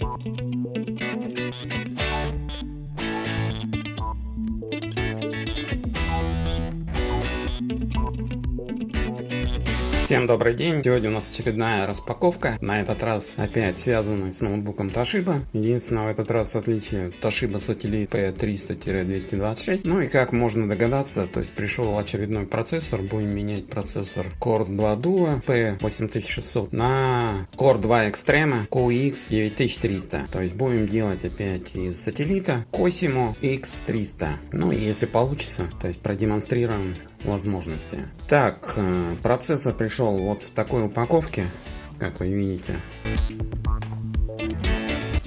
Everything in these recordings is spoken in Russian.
thank you. Всем добрый день! Сегодня у нас очередная распаковка. На этот раз опять связанная с ноутбуком Toshiba. Единственное в этот раз отличие Toshiba Satellite P300-226. Ну и как можно догадаться, то есть пришел очередной процессор. Будем менять процессор Core 2 Duo P8600 на Core 2 Extreme QX 9300. То есть будем делать опять из сателлита Cosimo X300. Ну и если получится, то есть продемонстрируем возможности. Так, э, процессор пришел вот в такой упаковке, как вы видите.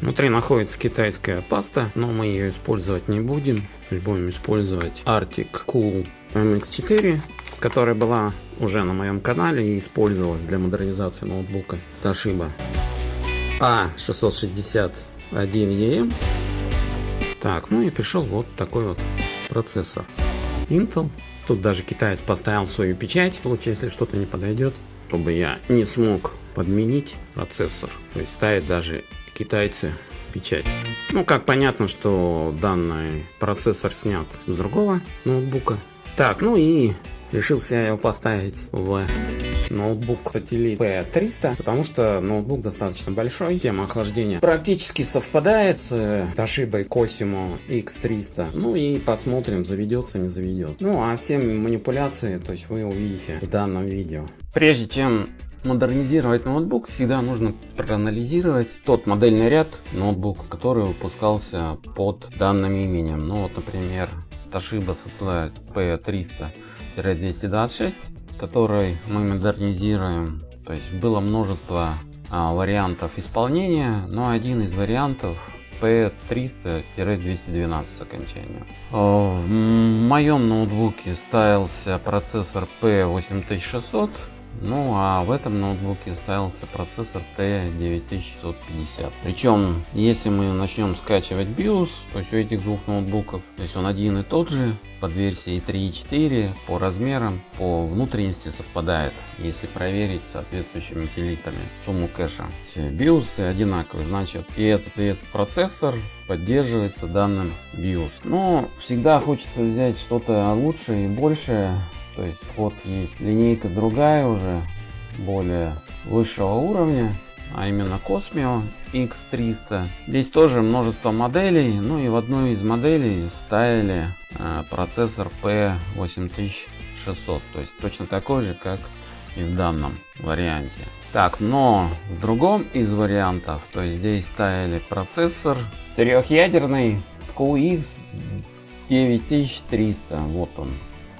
Внутри находится китайская паста, но мы ее использовать не будем. Будем использовать Arctic Cool MX4, которая была уже на моем канале и использовалась для модернизации ноутбука Toshiba A661EM. Так, ну и пришел вот такой вот процессор. Intel. Тут даже китаец поставил свою печать, в случае, если что-то не подойдет, чтобы я не смог подменить процессор. То есть ставить даже китайцы печать. Ну, как понятно, что данный процессор снят с другого ноутбука. Так, ну и решился я его поставить в ноутбук Satellite P300, потому что ноутбук достаточно большой, тема охлаждения практически совпадает с э, Toshiba Cosimo X300. Ну и посмотрим, заведется, не заведет. Ну а все манипуляции, то есть вы увидите в данном видео. Прежде чем модернизировать ноутбук, всегда нужно проанализировать тот модельный ряд ноутбука, который выпускался под данным именем. Ну вот, например, Toshiba Satellite P300-226 который мы модернизируем. То есть было множество а, вариантов исполнения, но один из вариантов P300-212 с окончанием. В моем ноутбуке ставился процессор P8600 ну а в этом ноутбуке ставился процессор T9650. Причем, если мы начнем скачивать BIOS, то есть у этих двух ноутбуков, то есть он один и тот же, под версией 3.4 по размерам, по внутренности совпадает, если проверить соответствующими утилитами сумму кэша. BIOS одинаковые, значит и этот, и этот процессор поддерживается данным BIOS. Но всегда хочется взять что-то лучше и большее то есть вот есть линейка другая уже, более высшего уровня, а именно Cosmio X300. Здесь тоже множество моделей, ну и в одной из моделей ставили э, процессор P8600, то есть точно такой же, как и в данном варианте. Так, но в другом из вариантов, то есть здесь ставили процессор трехъядерный QX 9300, вот он,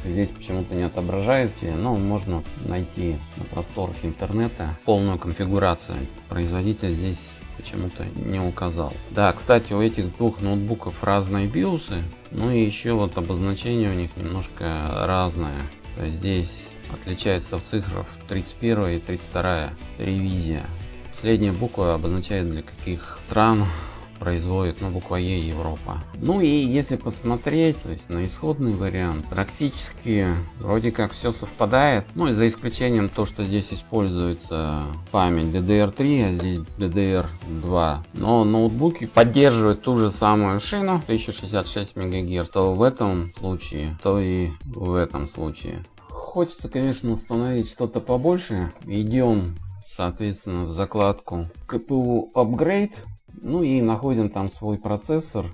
Здесь почему-то не отображается, но можно найти на просторах интернета полную конфигурацию. Производитель здесь почему-то не указал. Да, кстати, у этих двух ноутбуков разные биосы, ну и еще вот обозначение у них немножко разное. То есть здесь отличается в цифрах 31 и 32 ревизия. Последняя буква обозначает для каких стран производит, ну, буква Е Европа. Ну и если посмотреть, то есть на исходный вариант, практически вроде как все совпадает, ну и за исключением то, что здесь используется память DDR3, а здесь DDR2. Но ноутбуки поддерживают ту же самую шину 1066 МГц, то в этом случае, то и в этом случае. Хочется, конечно, установить что-то побольше. Идем соответственно в закладку CPU Upgrade ну и находим там свой процессор.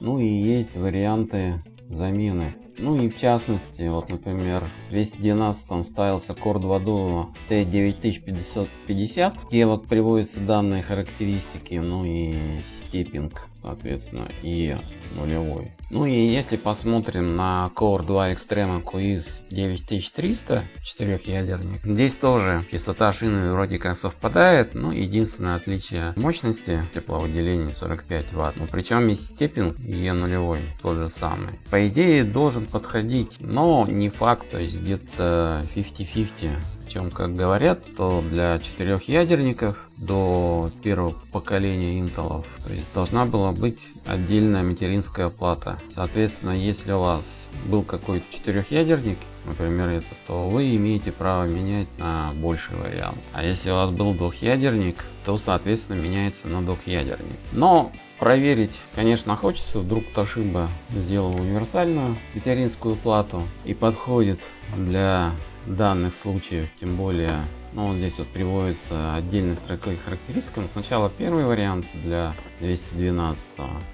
Ну и есть варианты замены. Ну и в частности, вот например, в 212 ставился Core 2 Duo T9550, где вот приводятся данные характеристики, ну и степинг, соответственно, и нулевой. Ну и если посмотрим на Core 2 Extreme QX 9300, четырехъядерник, здесь тоже частота шины вроде как совпадает, но единственное отличие мощности тепловыделения 45 Вт, ну причем и степинг и нулевой тот же самый. По идее должен подходить, но не факт, то есть где-то 50-50. Причем, как говорят, то для четырех ядерников до первого поколения Intel должна была быть отдельная материнская плата. Соответственно, если у вас был какой-то четырехъядерник например, это, то вы имеете право менять на больший вариант. А если у вас был двухъядерник, то, соответственно, меняется на двухъядерник. Но проверить, конечно, хочется. Вдруг Toshiba сделал универсальную материнскую плату и подходит для данных случаев, тем более ну, вот здесь вот приводится отдельной строкой характеристика. Но сначала первый вариант для 212.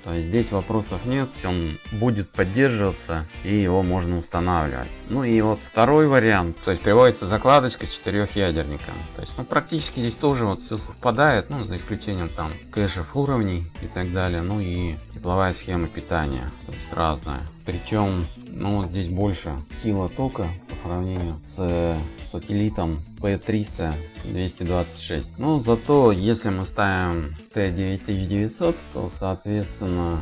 То есть здесь вопросов нет, он будет поддерживаться и его можно устанавливать. Ну и вот второй вариант, то есть приводится закладочка четырехъядерника. То есть ну, практически здесь тоже вот все совпадает, ну за исключением там кэшев уровней и так далее. Ну и тепловая схема питания, то есть разная. Причем, ну здесь больше сила тока по сравнению с сателлитом P300 226. Но зато, если мы ставим T9900, то, соответственно,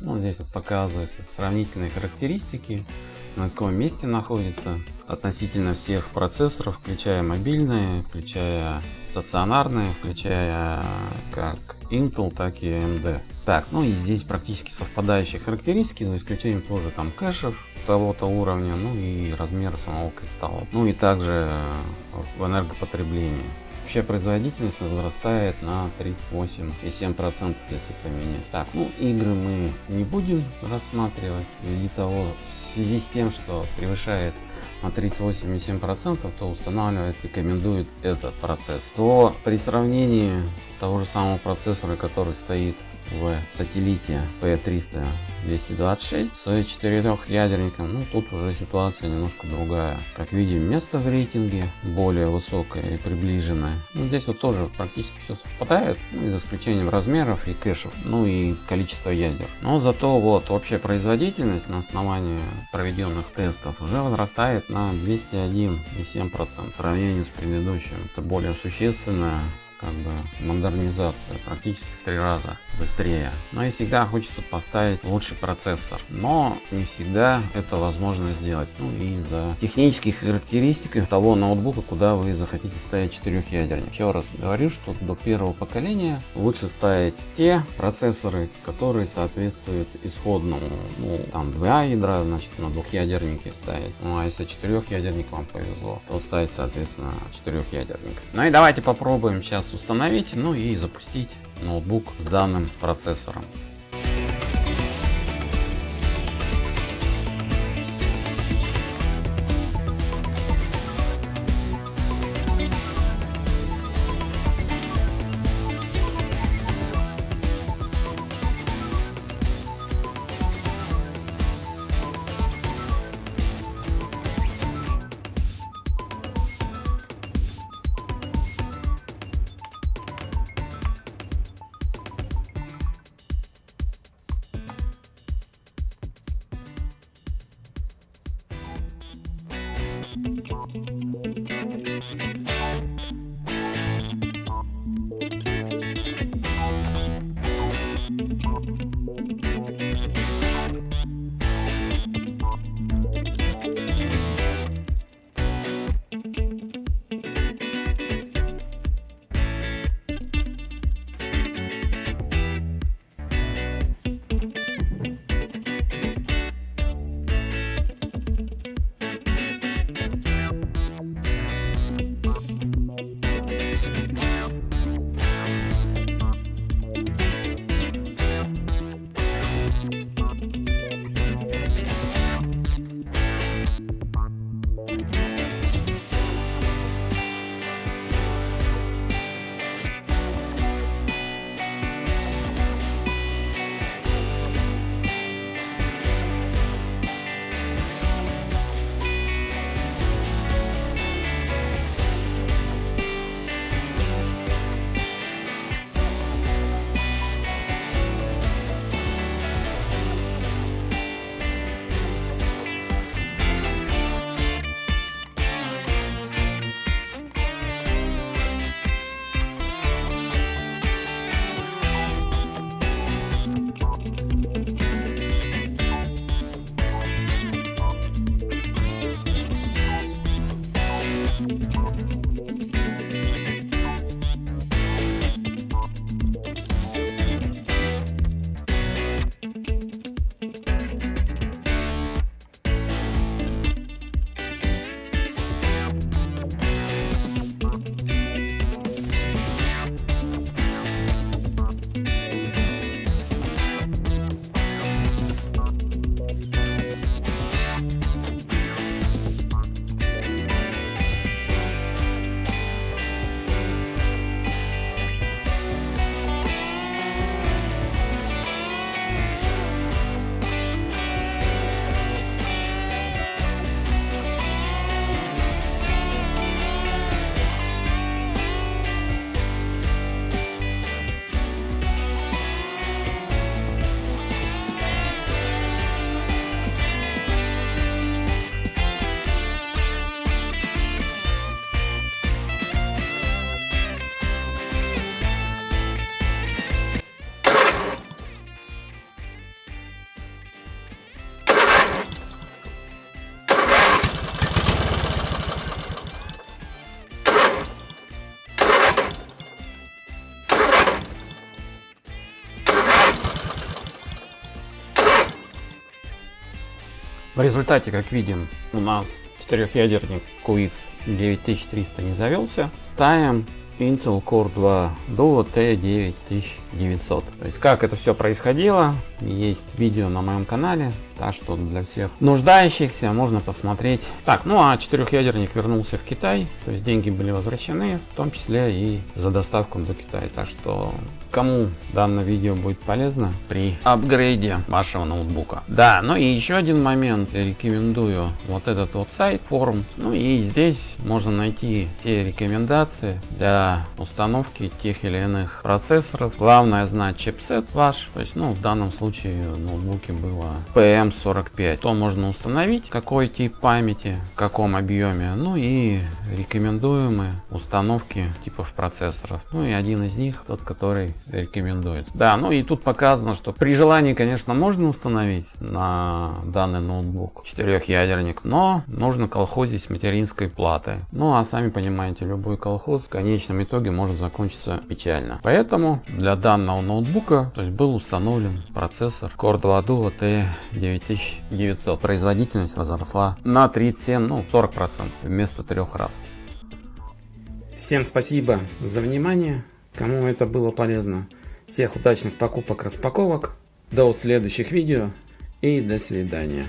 ну, здесь вот показываются сравнительные характеристики, на каком месте находится относительно всех процессоров, включая мобильные, включая стационарные, включая как Intel, так и AMD. Так, ну и здесь практически совпадающие характеристики, за исключением тоже там кэшев того-то уровня, ну и размера самого кристалла. Ну и также в энергопотреблении. Вообще производительность возрастает на 38,7% если поменять. Так, ну игры мы не будем рассматривать ввиду того, в связи с тем, что превышает на 38,7%, то устанавливает, рекомендует этот процесс. То при сравнении того же самого процессора, который стоит в сателлите P300 226 с четырехъядерником, ну тут уже ситуация немножко другая. Как видим, место в рейтинге более высокое и приближенное. Ну, здесь вот тоже практически все совпадает, ну, за исключением размеров и кэшев, ну и количества ядер. Но зато вот общая производительность на основании проведенных тестов уже возрастает на 201,7% в сравнении с предыдущим. Это более существенная как бы модернизация практически в три раза быстрее. Но и всегда хочется поставить лучший процессор. Но не всегда это возможно сделать. Ну из-за технических характеристик того ноутбука, куда вы захотите ставить четырехъядерник. Еще раз говорю, что до первого поколения лучше ставить те процессоры, которые соответствуют исходному. Ну, там два ядра, значит, на двухъядернике ставить. Ну а если четырехъядерник вам повезло, то ставить, соответственно, четырехъядерник. Ну и давайте попробуем сейчас установить, ну и запустить ноутбук с данным процессором. В результате, как видим, у нас четырехъядерник QX 9300 не завелся. Ставим Intel Core 2 Duo T9900. То есть как это все происходило, есть видео на моем канале, так что для всех нуждающихся можно посмотреть. Так, ну а четырехъядерник вернулся в Китай, то есть деньги были возвращены, в том числе и за доставку до Китая. Так что кому данное видео будет полезно при апгрейде вашего ноутбука. Да, ну и еще один момент, рекомендую вот этот вот сайт, форум. Ну и здесь можно найти те рекомендации для установки тех или иных процессоров. Главное знать чипсет ваш, то есть ну в данном случае ноутбуке было PM45. То можно установить, какой тип памяти, в каком объеме, ну и рекомендуемые установки типов процессоров. Ну и один из них, тот, который рекомендуется. Да, ну и тут показано, что при желании, конечно, можно установить на данный ноутбук четырехъядерник, но нужно колхозить с материнской платой. Ну а сами понимаете, любой колхоз в конечном итоге может закончиться печально. Поэтому для данного ноутбука то есть был установлен процессор Core 2 Duo T9900. Производительность возросла на 37, ну 40% вместо трех раз. Всем спасибо за внимание. Кому это было полезно. Всех удачных покупок, распаковок. До следующих видео и до свидания.